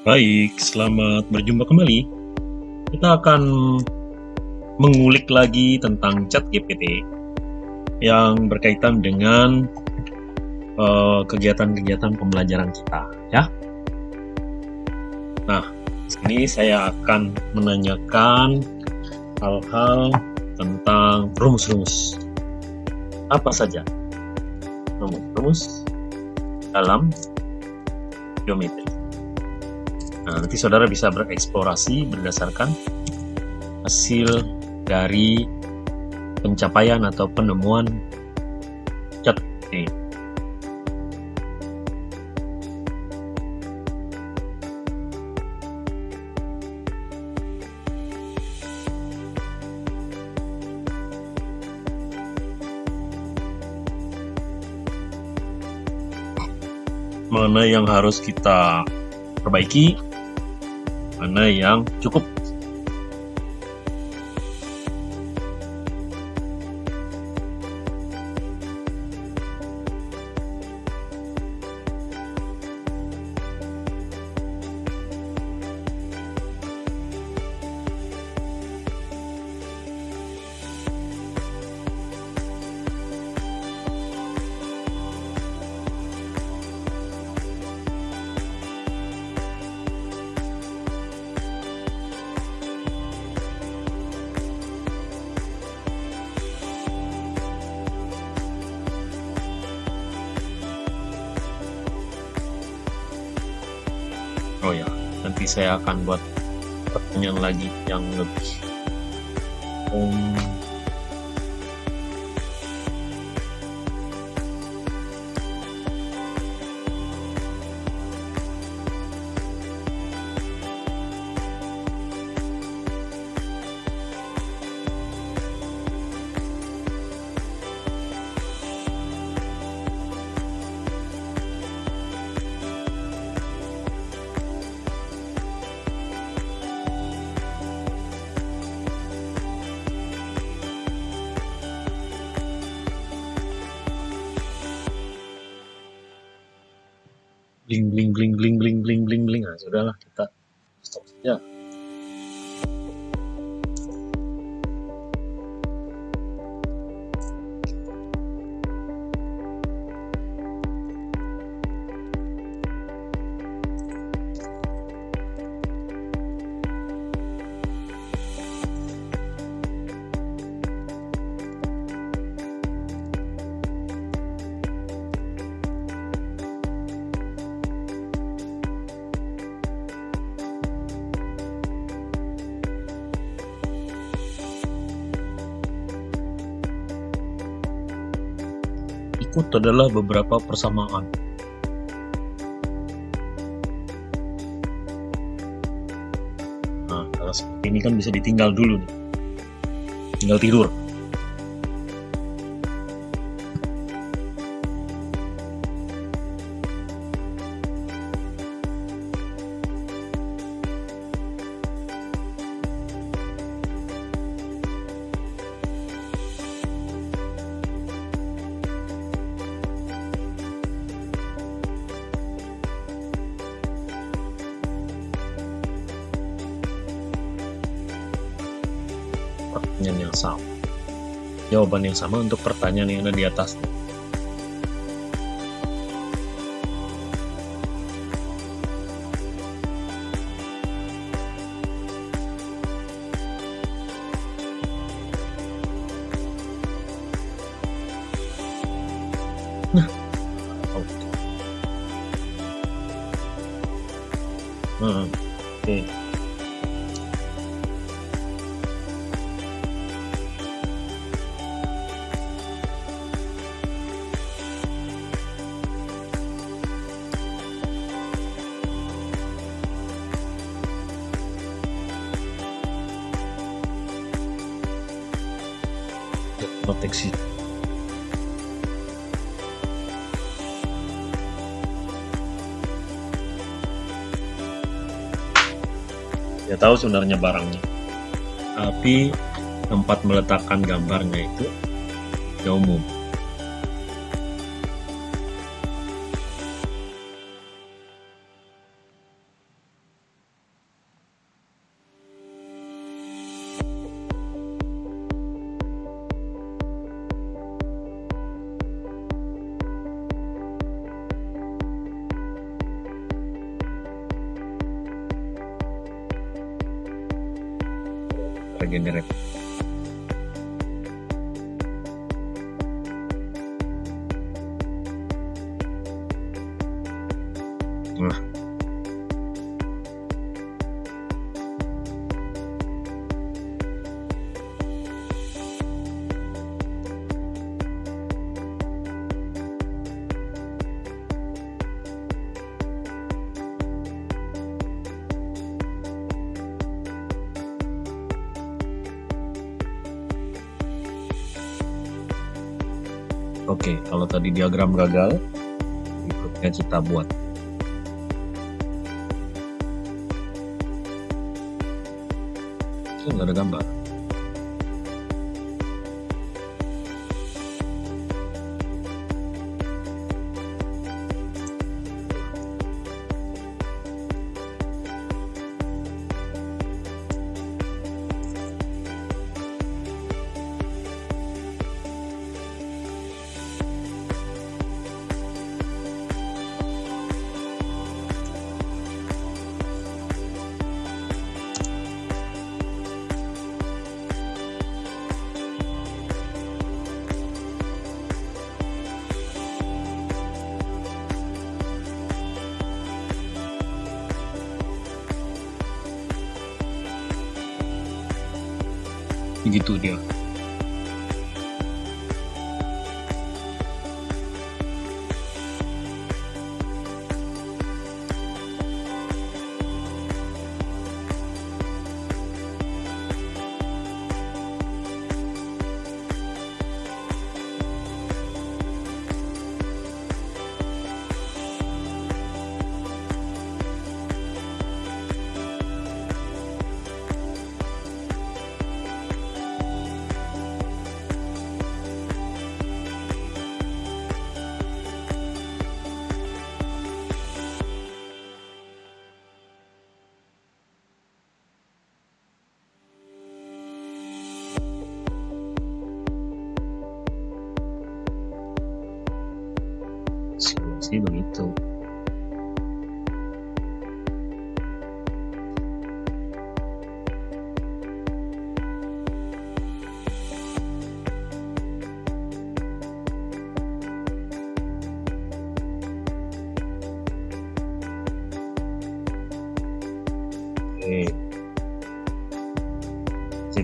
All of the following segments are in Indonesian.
Baik, selamat berjumpa kembali. Kita akan mengulik lagi tentang chat GPT yang berkaitan dengan eh, kegiatan-kegiatan uh, pembelajaran kita, ya. Nah, ini saya akan menanyakan hal-hal tentang rumus-rumus. Apa saja? Rumus-rumus dalam geometri. Nah, nanti saudara bisa bereksplorasi berdasarkan hasil dari pencapaian atau penemuan cat ini. mana yang harus kita perbaiki mana yang cukup oh ya nanti saya akan buat pertanyaan lagi yang lebih um, adalah beberapa persamaan. Nah, seperti ini kan bisa ditinggal dulu nih. Tinggal tidur. Jawaban yang sama untuk pertanyaan yang ada di atas. Tahu sebenarnya barangnya. Tapi tempat meletakkan gambarnya itu ya umum regenerate tadi diagram gagal, berikutnya kita buat. Ini nggak ada gambar.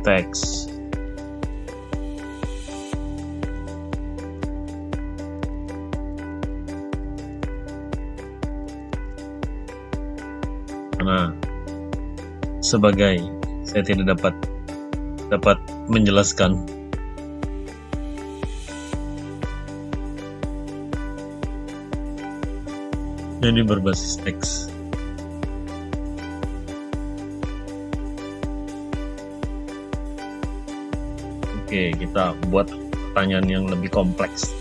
Teks. Nah, sebagai saya tidak dapat dapat menjelaskan jadi berbasis teks. Oke, kita buat pertanyaan yang lebih kompleks.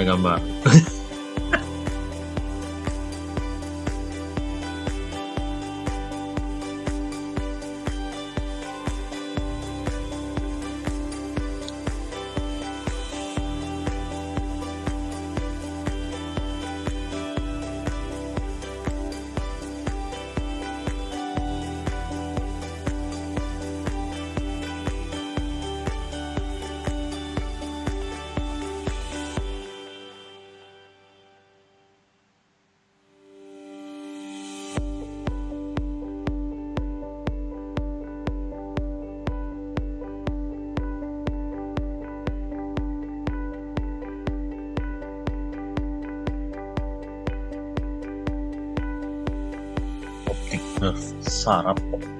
Nggak ada gambar. sarapó.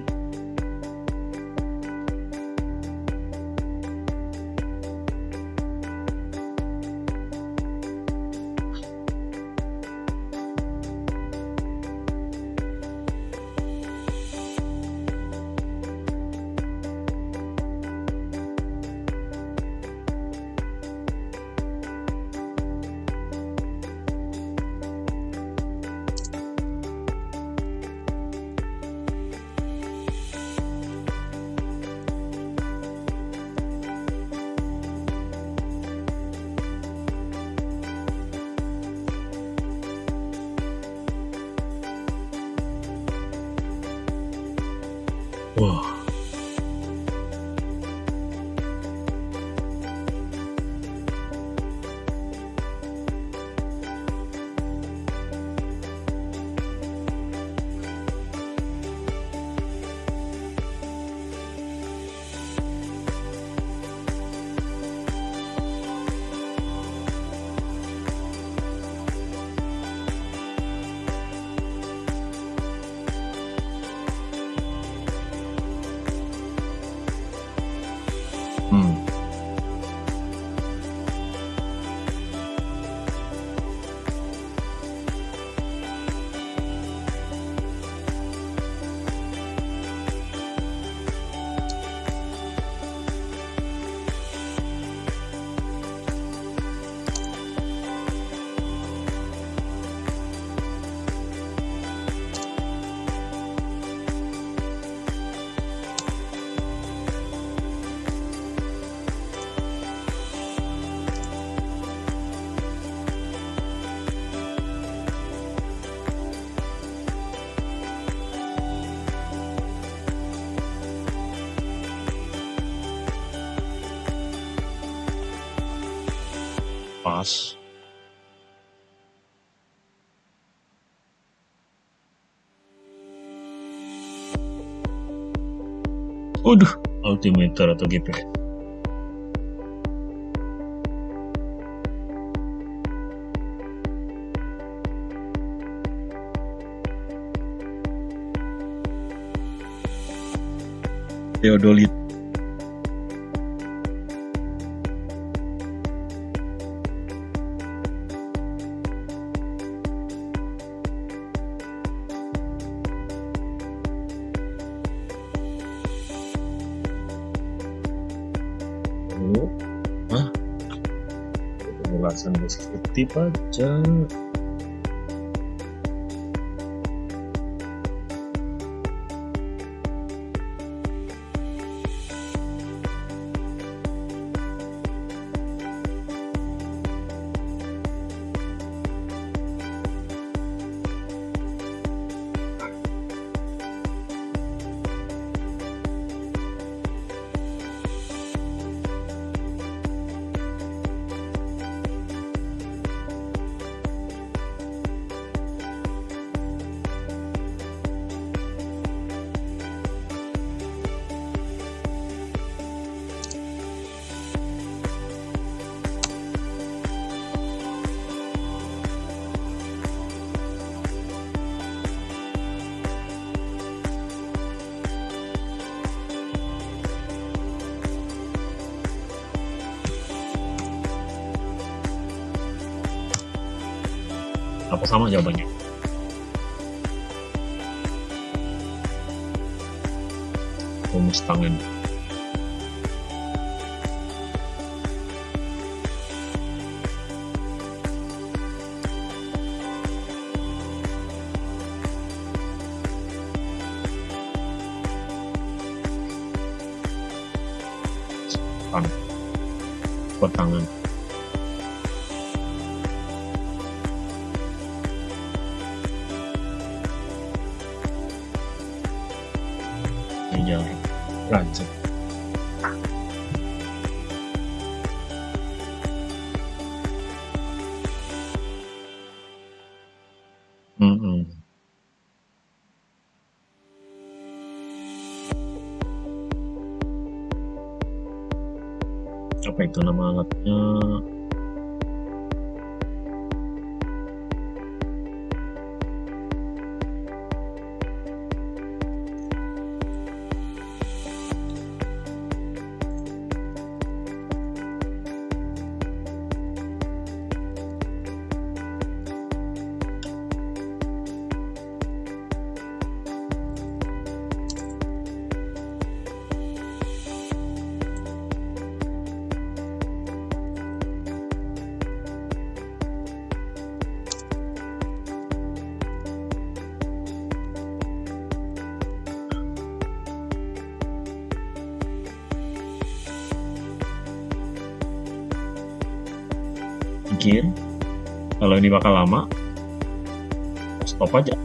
Pas. Waduh, altimeter atau GPS. Theodolit deskriptif aja sama jawabannya. Rumus tangan. Tangan. Buat tangan kalau ini bakal lama stop aja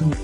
listen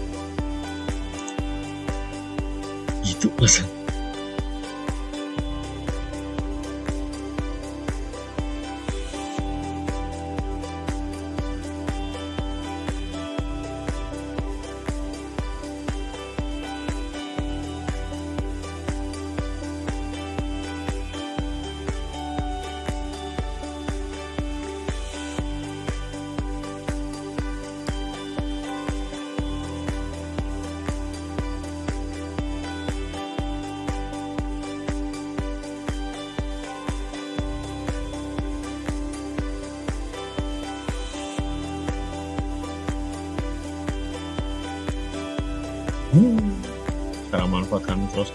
cara manfaatkan terus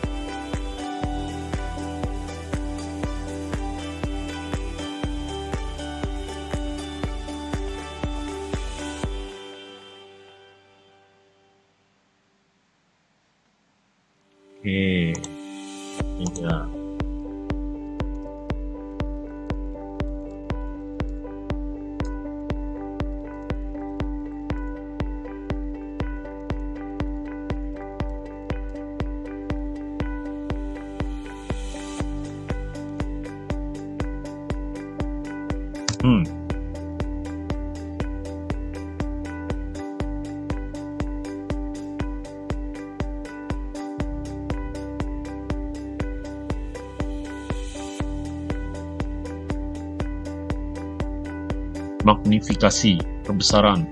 magnifikasi kebesaran.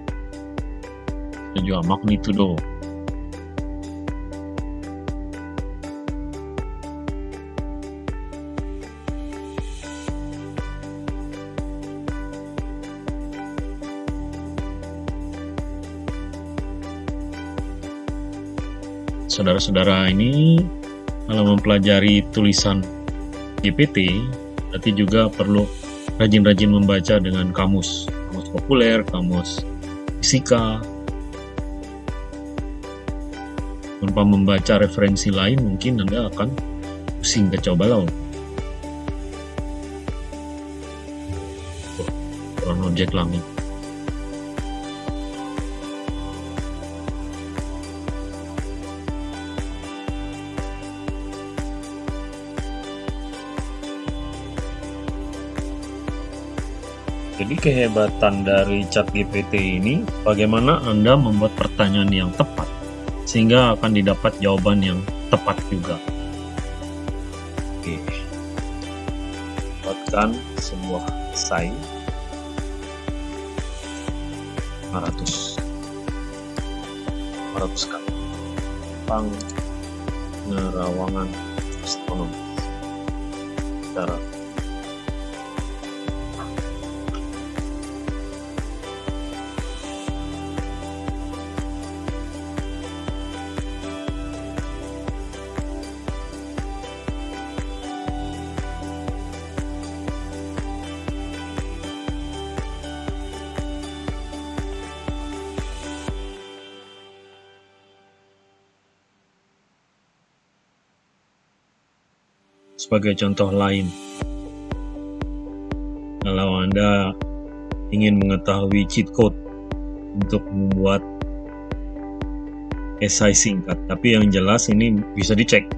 Dan juga magnitudo. Saudara-saudara ini kalau mempelajari tulisan GPT berarti juga perlu rajin-rajin membaca dengan kamus populer, kamus fisika. Tanpa membaca referensi lain mungkin Anda akan pusing kacau balau kurang objek langit Jadi kehebatan dari chat GPT ini bagaimana Anda membuat pertanyaan yang tepat sehingga akan didapat jawaban yang tepat juga. Oke. Buatkan sebuah esai 500 500 kali tentang penerawangan astronomi secara sebagai contoh lain. Kalau Anda ingin mengetahui cheat code untuk membuat esai singkat, tapi yang jelas ini bisa dicek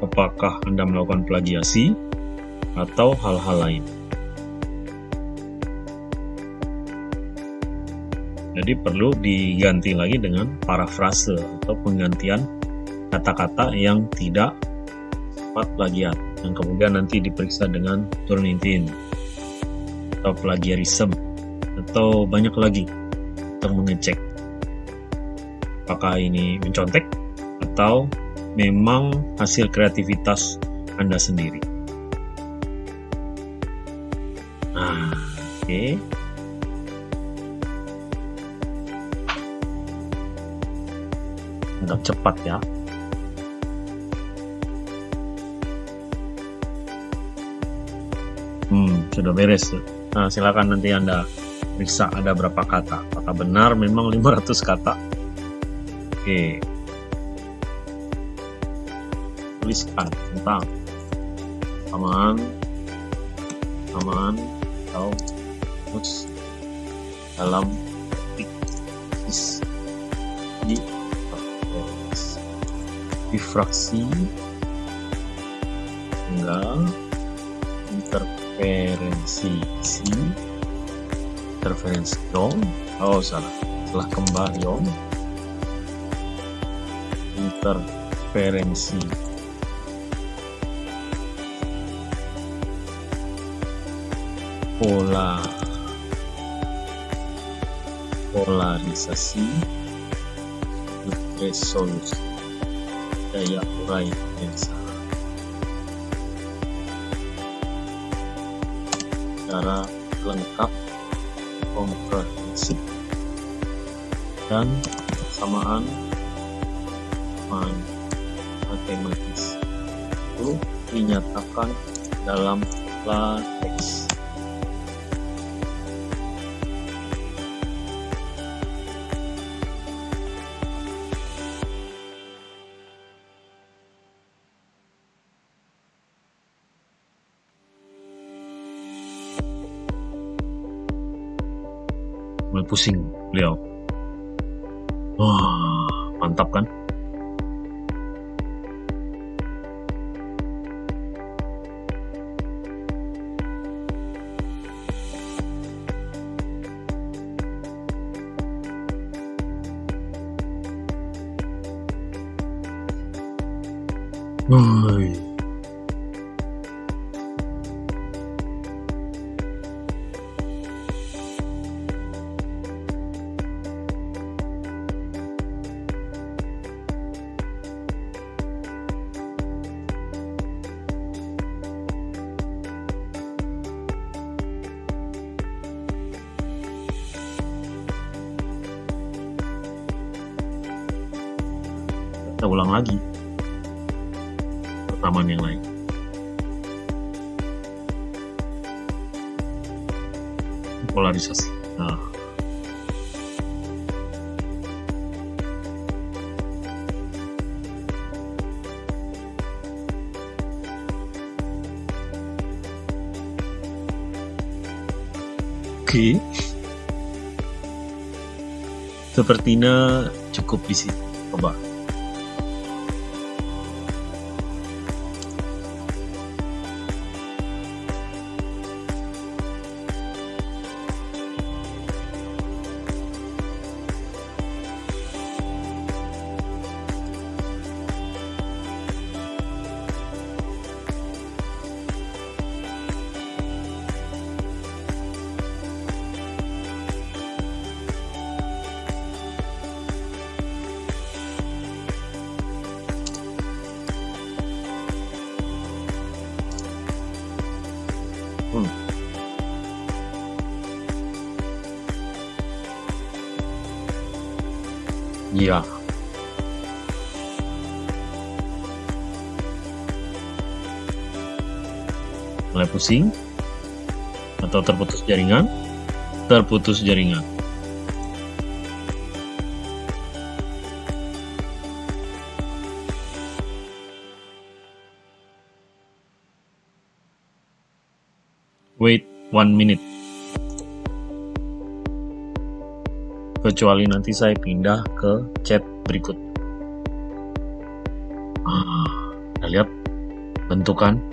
apakah Anda melakukan plagiasi atau hal-hal lain. Jadi perlu diganti lagi dengan parafrase atau penggantian kata-kata yang tidak bersifat plagiat yang kemudian nanti diperiksa dengan Turnitin atau plagiarism atau banyak lagi untuk mengecek apakah ini mencontek atau memang hasil kreativitas Anda sendiri. Nah, oke. Okay. Cepat ya. Sudah beres nah silakan nanti anda periksa ada berapa kata. Apakah benar memang 500 kata? Oke. Tuliskan tentang. Samaan samaan atau terus dalam di difraksi enggak interferensi si interferensi dong. Oh salah. Salah kembali dong. Interferensi. Pola. Polarisasi. Resolusi. Daya urai yang secara lengkap komprehensif dan samaan matematis itu dinyatakan dalam latex beliau. Wah, mantap kan? Woi. Sepertinya cukup di sini. Coba. Pusing atau terputus jaringan? Terputus jaringan. Wait one minute. Kecuali nanti saya pindah ke chat berikut. Ah, lihat bentukan.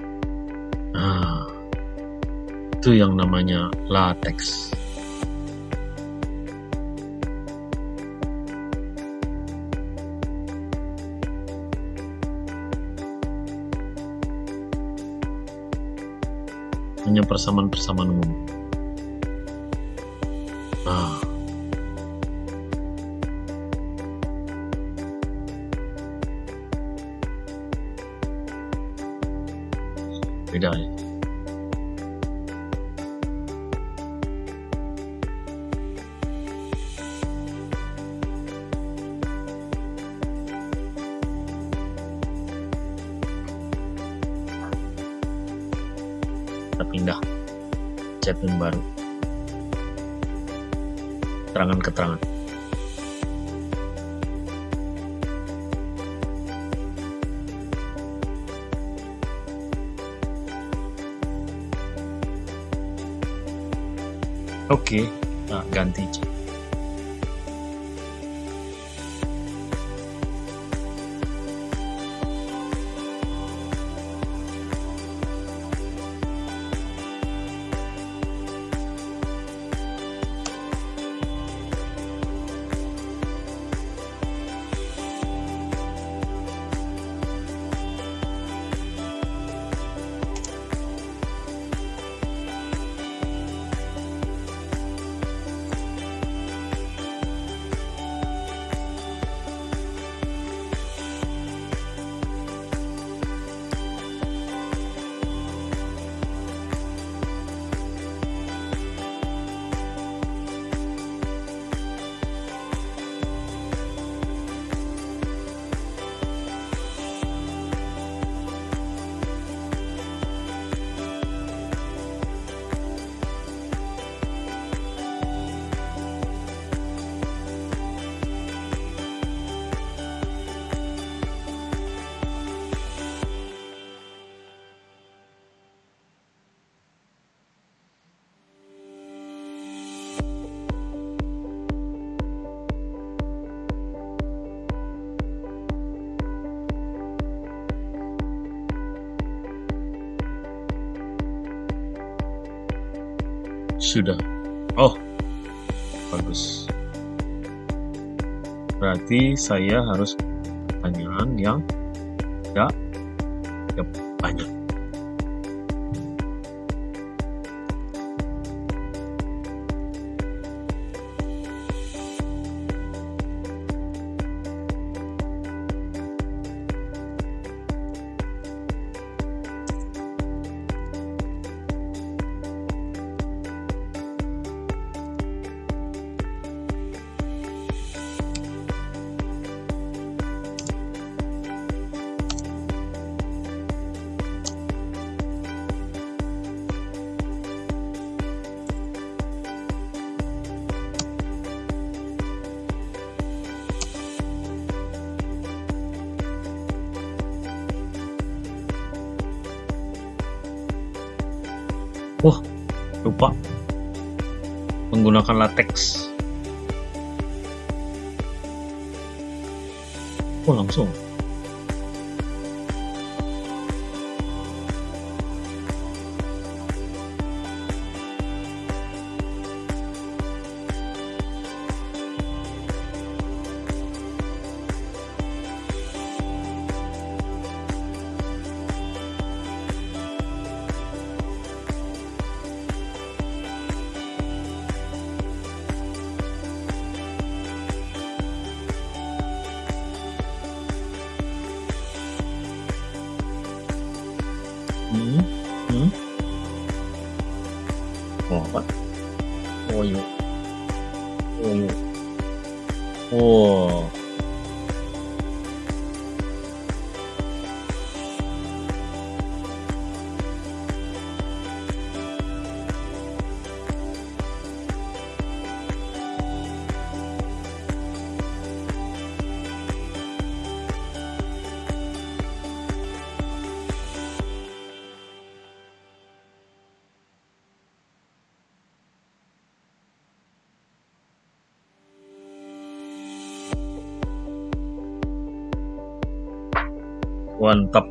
Itu yang namanya latex. hanya persamaan-persamaan umum. Nah, beda ya. Statement baru keterangan-keterangan Oke, nah ganti chat. Sudah. Oh, bagus. Berarti saya harus pertanyaan yang Mantap.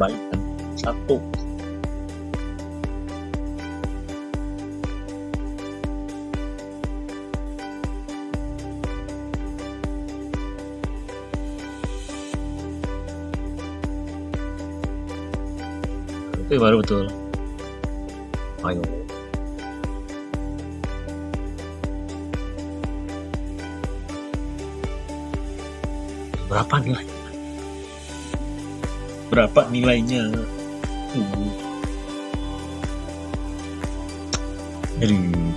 baik dan satu. Itu baru betul. Ayo. Berapa nilai? Berapa nilainya? Uh. Aduh.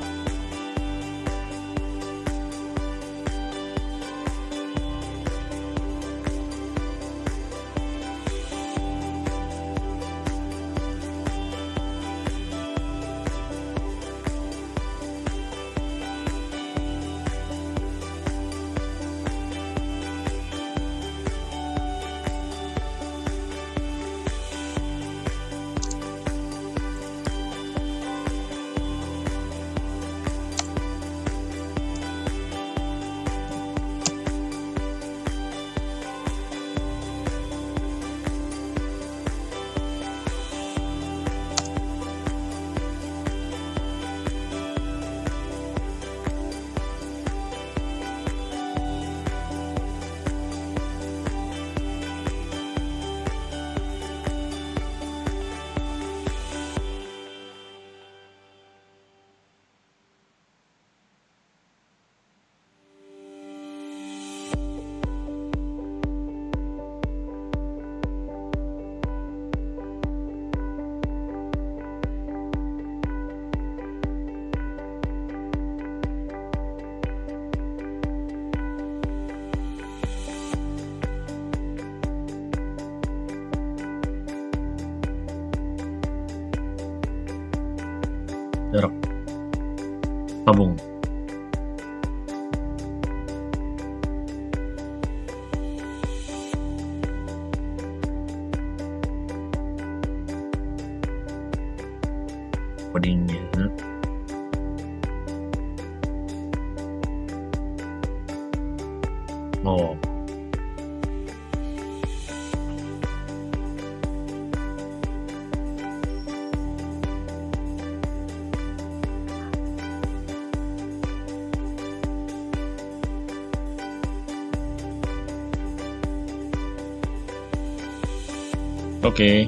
Oke.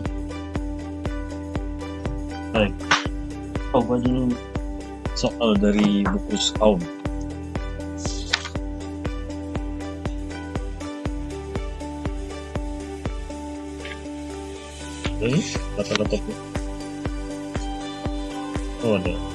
Baik. Coba dulu soal dari buku Skaum. Oke, kata-kata Oh, ada.